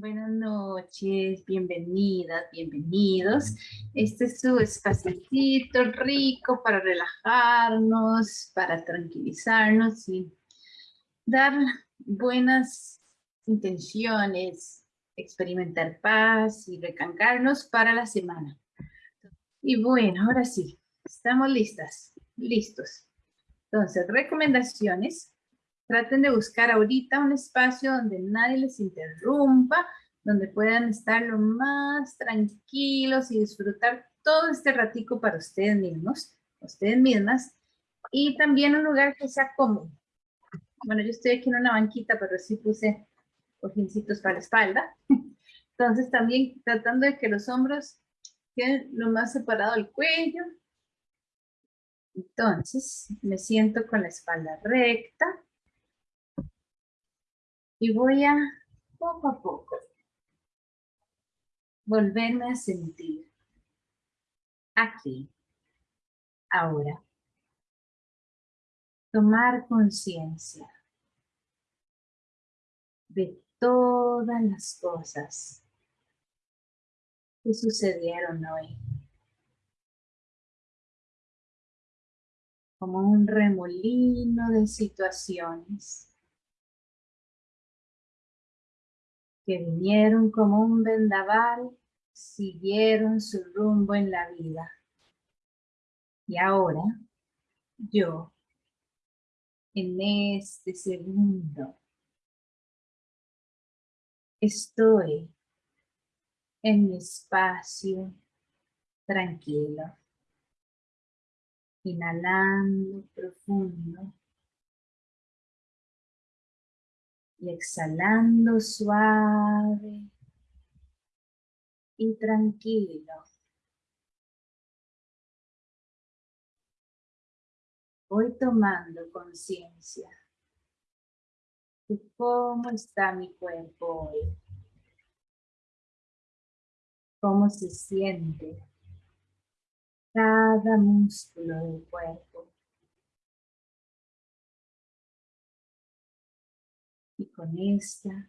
Buenas noches, bienvenidas, bienvenidos. Este es su espacito rico para relajarnos, para tranquilizarnos y dar buenas intenciones, experimentar paz y recancarnos para la semana. Y bueno, ahora sí, estamos listas, listos. Entonces, recomendaciones Traten de buscar ahorita un espacio donde nadie les interrumpa, donde puedan estar lo más tranquilos y disfrutar todo este ratico para ustedes mismos, ustedes mismas, y también un lugar que sea cómodo. Bueno, yo estoy aquí en una banquita, pero sí puse cojincitos para la espalda. Entonces también tratando de que los hombros queden lo más separado del cuello. Entonces me siento con la espalda recta. Y voy a, poco a poco, volverme a sentir aquí, ahora. Tomar conciencia de todas las cosas que sucedieron hoy. Como un remolino de situaciones que vinieron como un vendaval, siguieron su rumbo en la vida. Y ahora, yo, en este segundo, estoy en mi espacio tranquilo, inhalando profundo y exhalando suave y tranquilo. Voy tomando conciencia de cómo está mi cuerpo hoy. Cómo se siente cada músculo del cuerpo. Con esta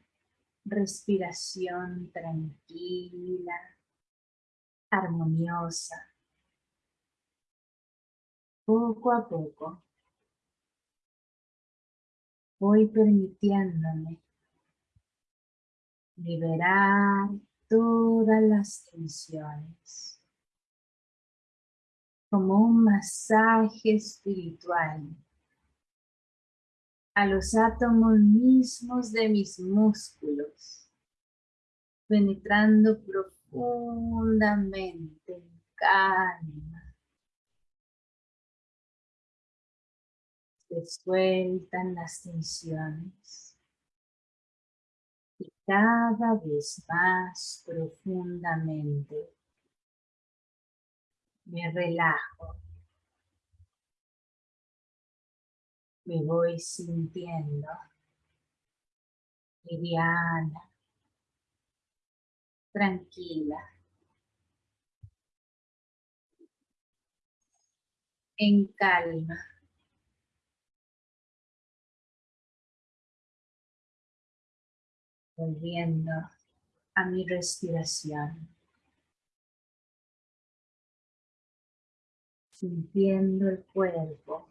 respiración tranquila, armoniosa, poco a poco voy permitiéndome liberar todas las tensiones. Como un masaje espiritual a los átomos mismos de mis músculos, penetrando profundamente en calma. Se sueltan las tensiones y cada vez más profundamente me relajo. Me voy sintiendo liviana, tranquila, en calma. Volviendo a mi respiración. Sintiendo el cuerpo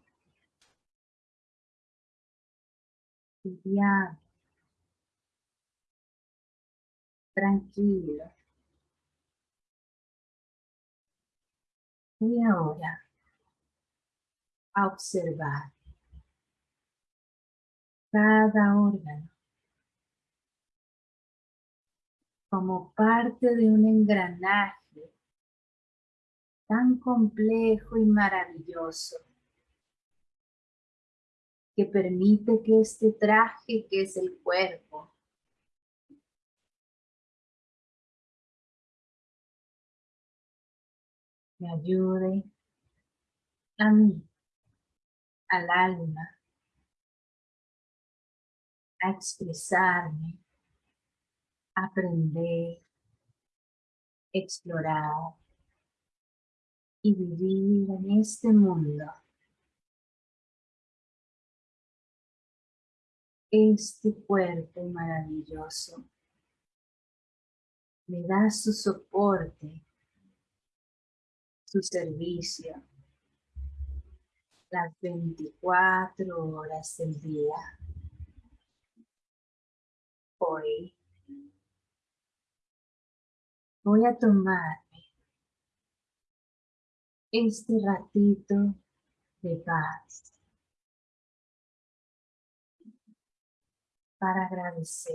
tranquilo. Y ahora a observar cada órgano como parte de un engranaje tan complejo y maravilloso que permite que este traje que es el cuerpo me ayude a mí, al alma, a expresarme, aprender, explorar y vivir en este mundo este cuerpo maravilloso. Me da su soporte, su servicio, las 24 horas del día. Hoy. Voy a tomarme este ratito de paz para agradecer.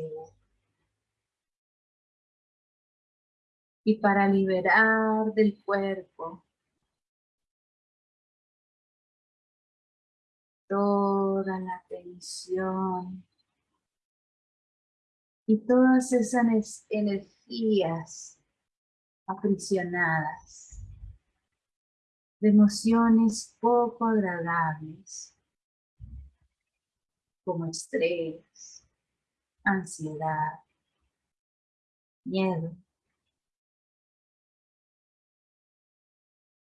Y para liberar del cuerpo toda la tensión y todas esas energías aprisionadas de emociones poco agradables como estrés, ansiedad, miedo,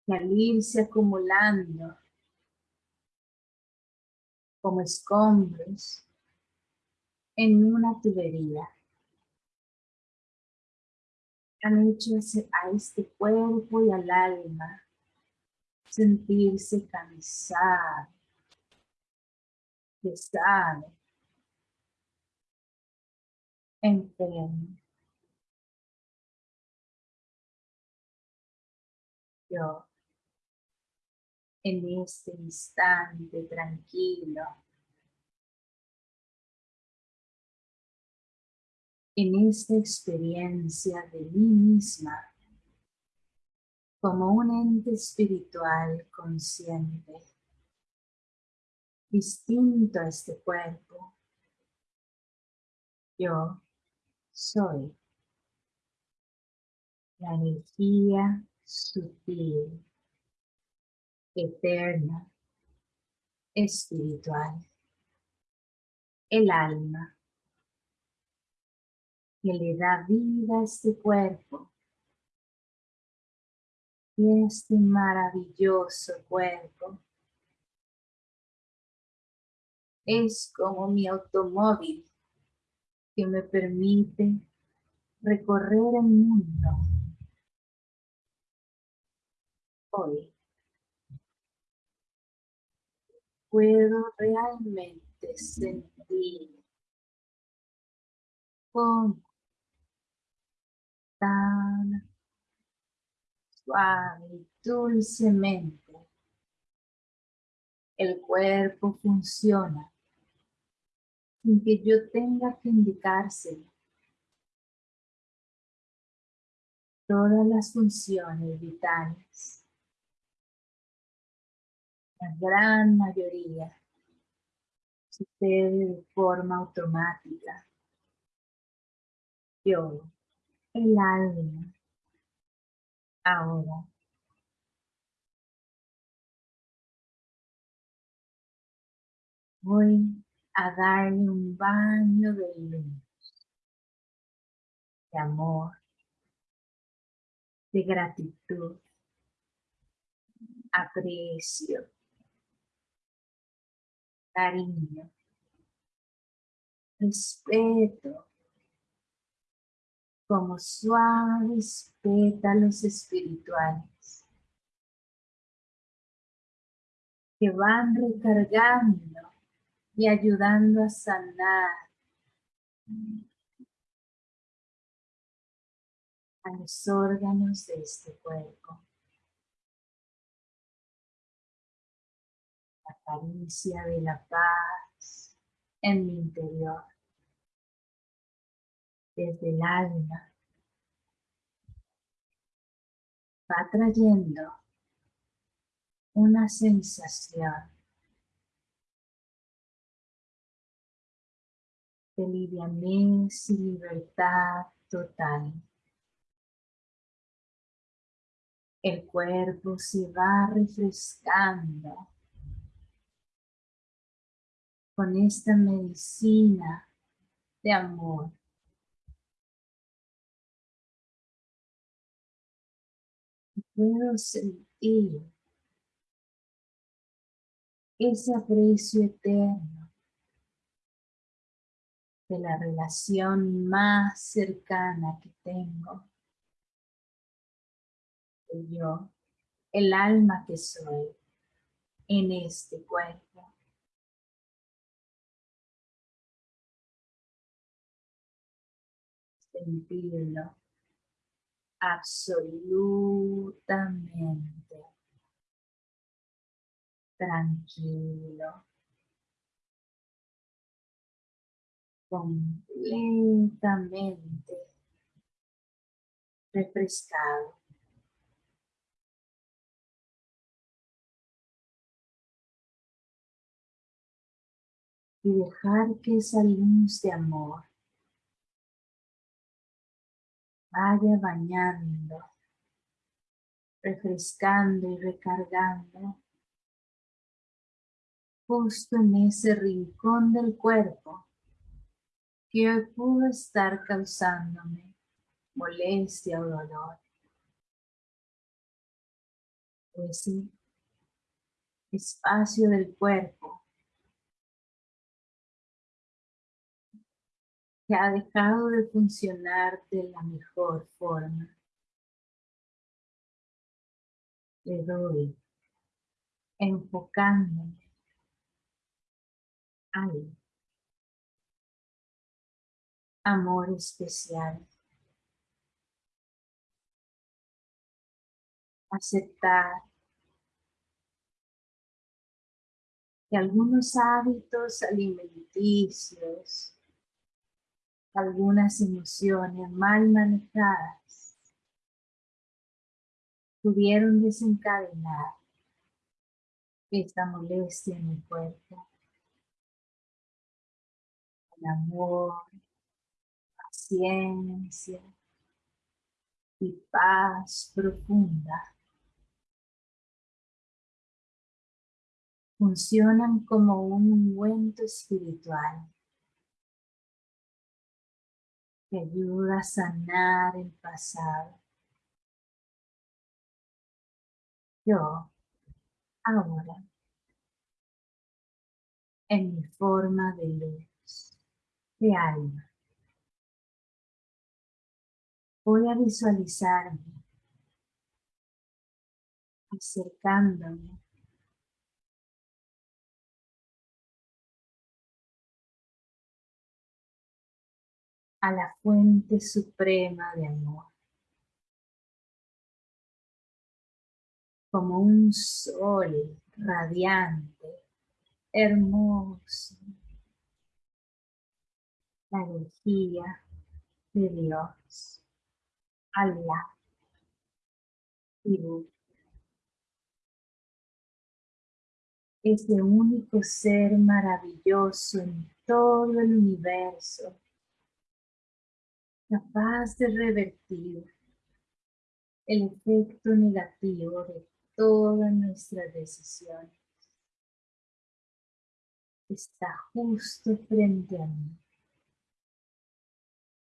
y al irse acumulando como escombros en una tubería. Han hecho a este cuerpo y al alma sentirse cansado, pesado, enfermo. Yo en este instante tranquilo. En esta experiencia de mí misma como un ente espiritual consciente, distinto a este cuerpo. Yo soy. La energía sutil eterna, espiritual, el alma, que le da vida a este cuerpo. Y este maravilloso cuerpo. Es como mi automóvil que me permite recorrer el mundo. Hoy puedo realmente sentir con tan suave y dulcemente el cuerpo funciona sin que yo tenga que indicárselo. Todas las funciones vitales la gran mayoría sucede de forma automática. Yo, el alma, ahora voy a darle un baño de luz, de amor, de gratitud, aprecio, cariño, respeto, como suaves pétalos espirituales que van recargando y ayudando a sanar a los órganos de este cuerpo. caricia de la paz en mi interior. Desde el alma va trayendo una sensación de livianez y libertad total. El cuerpo se va refrescando con esta medicina de amor. Puedo sentir ese aprecio eterno de la relación más cercana que tengo yo, el alma que soy en este cuerpo. Sentirlo absolutamente tranquilo, completamente refrescado. Y dejar que esa luz de amor vaya bañando, refrescando y recargando justo en ese rincón del cuerpo que pudo estar causándome molestia o dolor. Ese espacio del cuerpo que ha dejado de funcionar de la mejor forma. Le doy enfocándome ahí. Amor especial. Aceptar que algunos hábitos alimenticios algunas emociones mal manejadas pudieron desencadenar esta molestia en el cuerpo. El amor, paciencia y paz profunda funcionan como un ungüento espiritual que ayuda a sanar el pasado. Yo, ahora, en mi forma de luz, de alma, voy a visualizarme acercándome a la fuente suprema de amor. Como un sol radiante, hermoso. La energía de Dios, Allah y Es el único ser maravilloso en todo el universo. Capaz de revertir el efecto negativo de todas nuestras decisiones. Está justo frente a mí,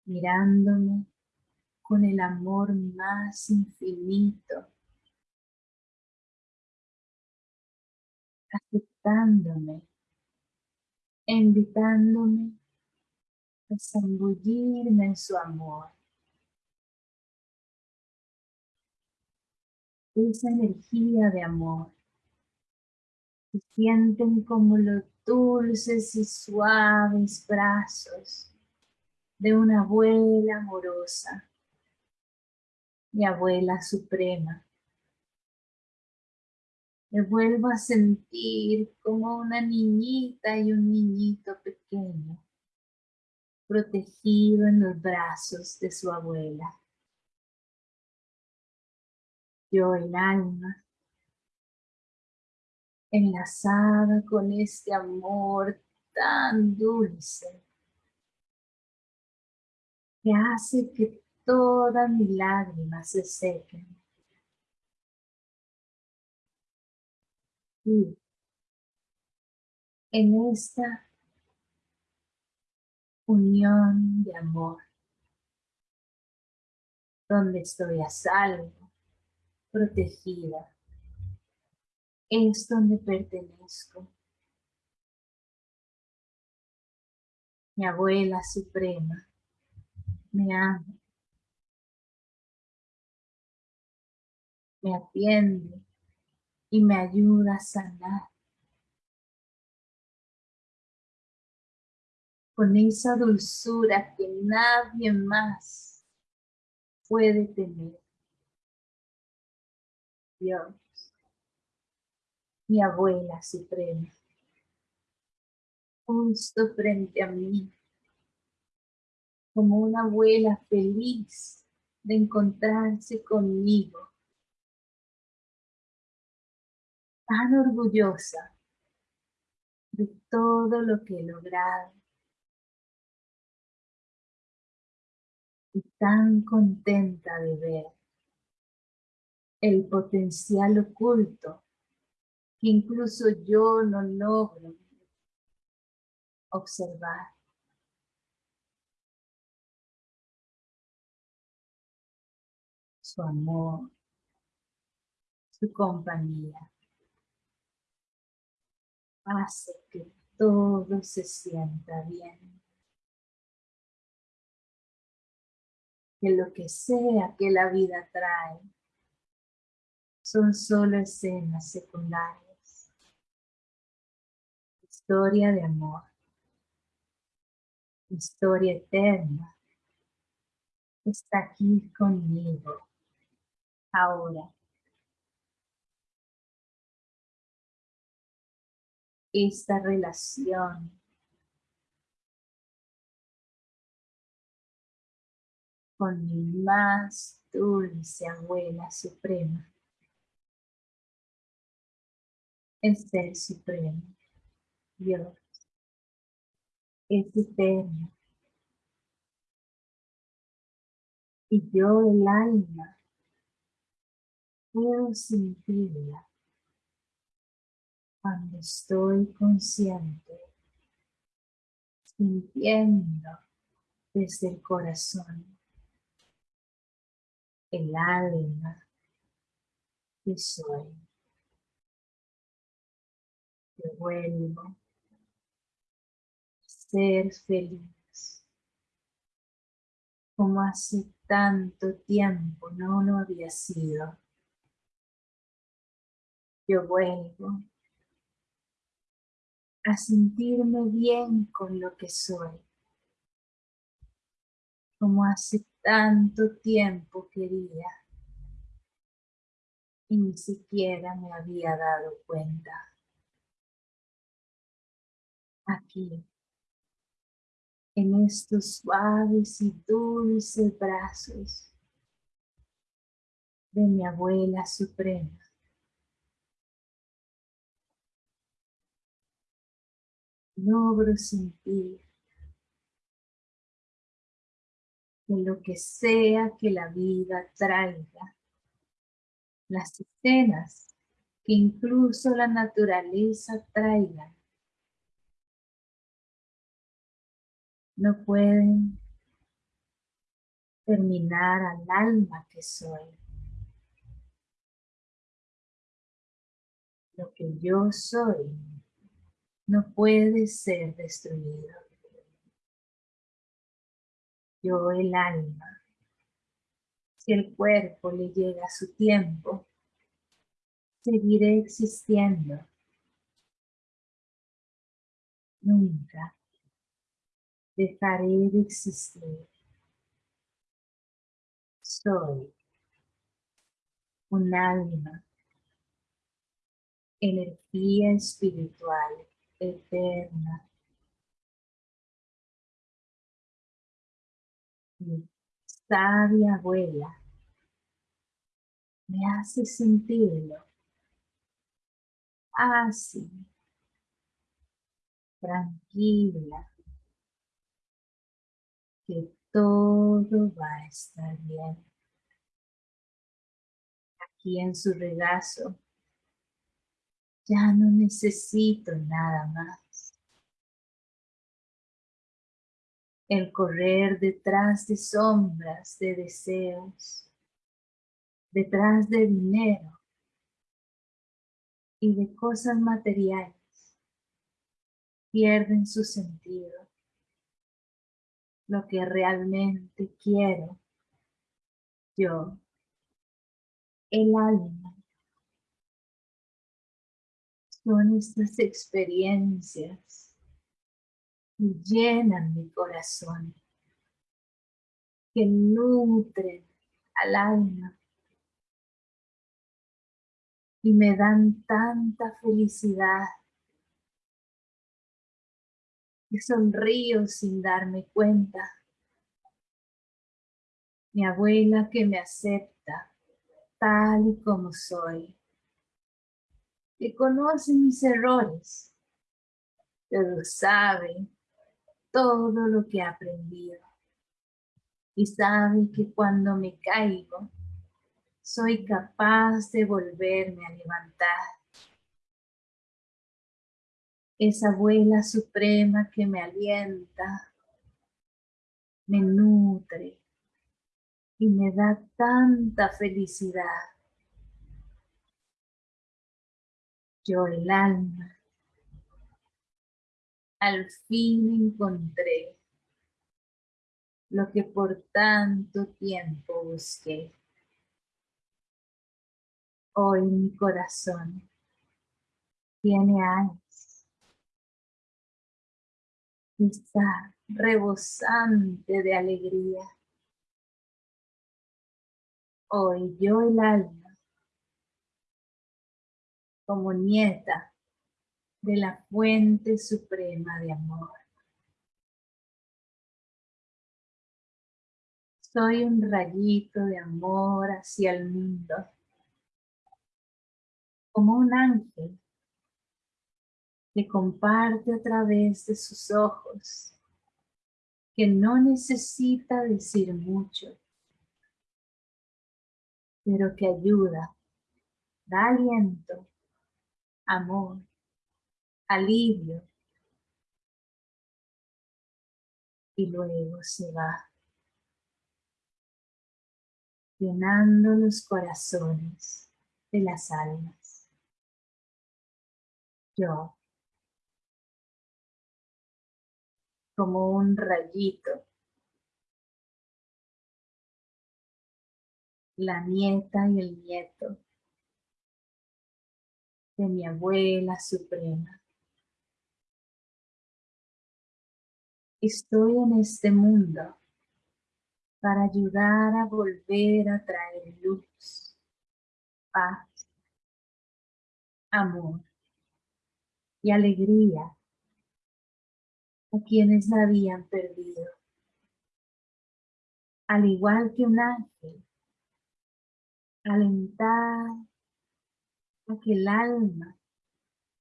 mirándome con el amor más infinito, aceptándome, invitándome zambullirme en su amor. Esa energía de amor se sienten como los dulces y suaves brazos de una abuela amorosa, mi abuela suprema. Me vuelvo a sentir como una niñita y un niñito pequeño protegido en los brazos de su abuela. Yo el alma, enlazada con este amor tan dulce, que hace que todas mis lágrimas se sequen. Y en esta unión de amor, donde estoy a salvo, protegida. Es donde pertenezco. Mi abuela suprema me ama, me atiende y me ayuda a sanar. Con esa dulzura que nadie más puede tener. Dios, mi abuela suprema, justo frente a mí, como una abuela feliz de encontrarse conmigo, tan orgullosa de todo lo que he logrado y tan contenta de ver el potencial oculto que incluso yo no logro observar. Su amor, su compañía, hace que todo se sienta bien. Que lo que sea que la vida trae son solo escenas secundarias. Historia de amor. Historia eterna. Está aquí conmigo. Ahora. Esta relación. Con mi más dulce abuela suprema. El Ser Supremo, Dios, es eterno. Y yo, el alma, puedo sentirla cuando estoy consciente, sintiendo desde el corazón, el alma que soy que vuelvo a ser feliz. Como hace tanto tiempo no lo había sido. Yo vuelvo a sentirme bien con lo que soy. Como hace tanto tiempo quería y ni siquiera me había dado cuenta aquí, en estos suaves y dulces brazos de mi abuela suprema. Logro sentir que lo que sea que la vida traiga, las escenas que incluso la naturaleza traiga, no pueden terminar al alma que soy. Lo que yo soy no puede ser destruido. Yo el alma, si el cuerpo le llega su tiempo, seguiré existiendo. Nunca dejaré de existir. Soy un alma, energía espiritual eterna. Mi sabia abuela me hace sentirlo así, tranquila, que todo va a estar bien. Aquí en su regazo ya no necesito nada más. El correr detrás de sombras, de deseos, detrás de dinero y de cosas materiales pierden su sentido lo que realmente quiero. Yo, el alma, Son estas experiencias que llenan mi corazón, que nutren al alma y me dan tanta felicidad que sonrío sin darme cuenta. Mi abuela que me acepta tal y como soy, que conoce mis errores, pero sabe todo lo que he aprendido y sabe que cuando me caigo, soy capaz de volverme a levantar. Esa abuela suprema que me alienta, me nutre y me da tanta felicidad. Yo el alma al fin encontré lo que por tanto tiempo busqué. Hoy mi corazón tiene alas. Está rebosante de alegría. Hoy yo el alma, como nieta de la fuente suprema de amor. Soy un rayito de amor hacia el mundo como un ángel que comparte a través de sus ojos, que no necesita decir mucho, pero que ayuda, da aliento, amor, alivio, y luego se va, llenando los corazones de las almas. Yo como un rayito. La nieta y el nieto de mi abuela suprema. Estoy en este mundo para ayudar a volver a traer luz, paz, amor y alegría a quienes la habían perdido. Al igual que un ángel, alentar a que el alma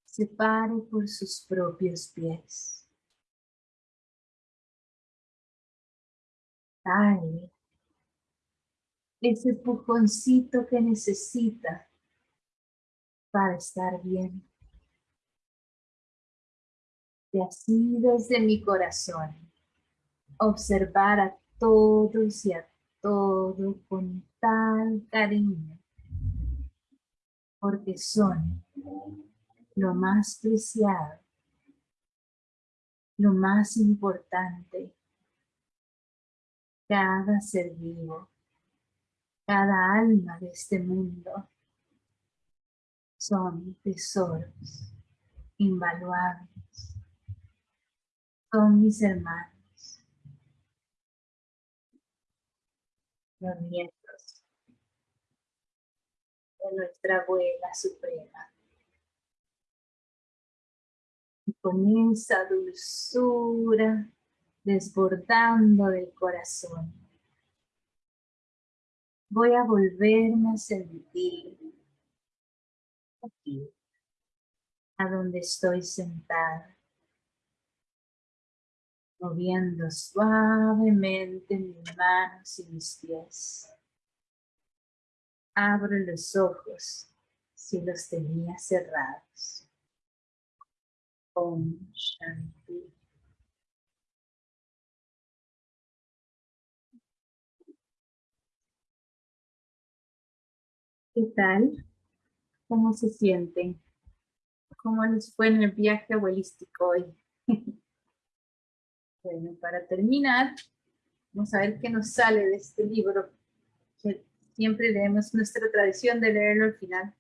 se pare por sus propios pies. Dale ese pujoncito que necesita para estar bien y así desde mi corazón observar a todos y a todo con tal cariño, porque son lo más preciado, lo más importante, cada ser vivo, cada alma de este mundo, son tesoros invaluables. Son mis hermanos, los nuestra abuela suprema. Y con esa dulzura desbordando del corazón, voy a volverme a sentir aquí, a donde estoy sentada moviendo suavemente mis manos y mis pies. Abro los ojos si los tenía cerrados. Om Shanti. ¿Qué tal? ¿Cómo se sienten? ¿Cómo les fue en el viaje abuelístico hoy? Bueno, para terminar, vamos a ver qué nos sale de este libro, que siempre leemos nuestra tradición de leerlo al final.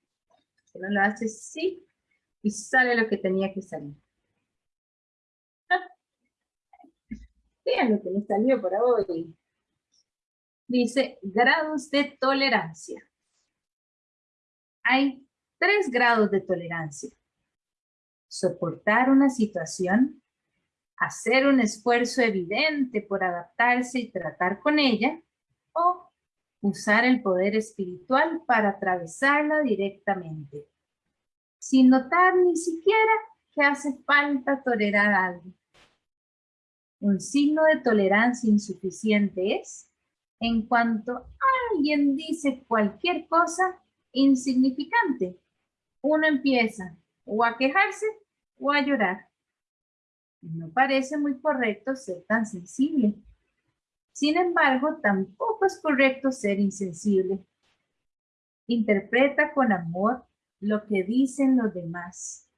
Si no lo haces, sí. Y sale lo que tenía que salir. Vean lo que me salió por hoy. Dice, grados de tolerancia. Hay tres grados de tolerancia. Soportar una situación, hacer un esfuerzo evidente por adaptarse y tratar con ella, o usar el poder espiritual para atravesarla directamente, sin notar ni siquiera que hace falta tolerar algo. Un signo de tolerancia insuficiente es en cuanto alguien dice cualquier cosa insignificante, uno empieza o a quejarse o a llorar. No parece muy correcto ser tan sensible. Sin embargo, tampoco es correcto ser insensible. Interpreta con amor lo que dicen los demás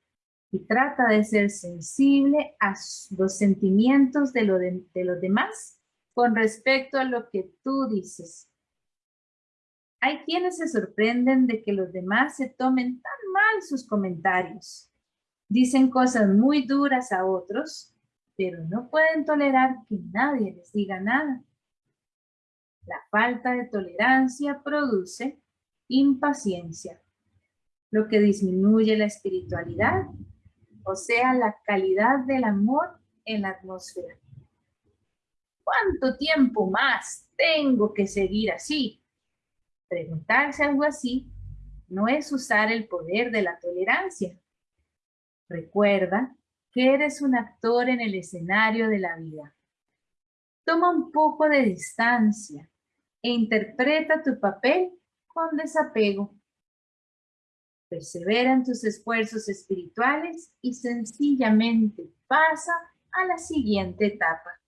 y trata de ser sensible a los sentimientos de, de los demás con respecto a lo que tú dices. Hay quienes se sorprenden de que los demás se tomen tan mal sus comentarios. Dicen cosas muy duras a otros, pero no pueden tolerar que nadie les diga nada. La falta de tolerancia produce impaciencia, lo que disminuye la espiritualidad, o sea, la calidad del amor en la atmósfera. ¿Cuánto tiempo más tengo que seguir así? Preguntarse algo así no es usar el poder de la tolerancia. Recuerda que eres un actor en el escenario de la vida. Toma un poco de distancia e interpreta tu papel con desapego. Persevera en tus esfuerzos espirituales y sencillamente pasa a la siguiente etapa.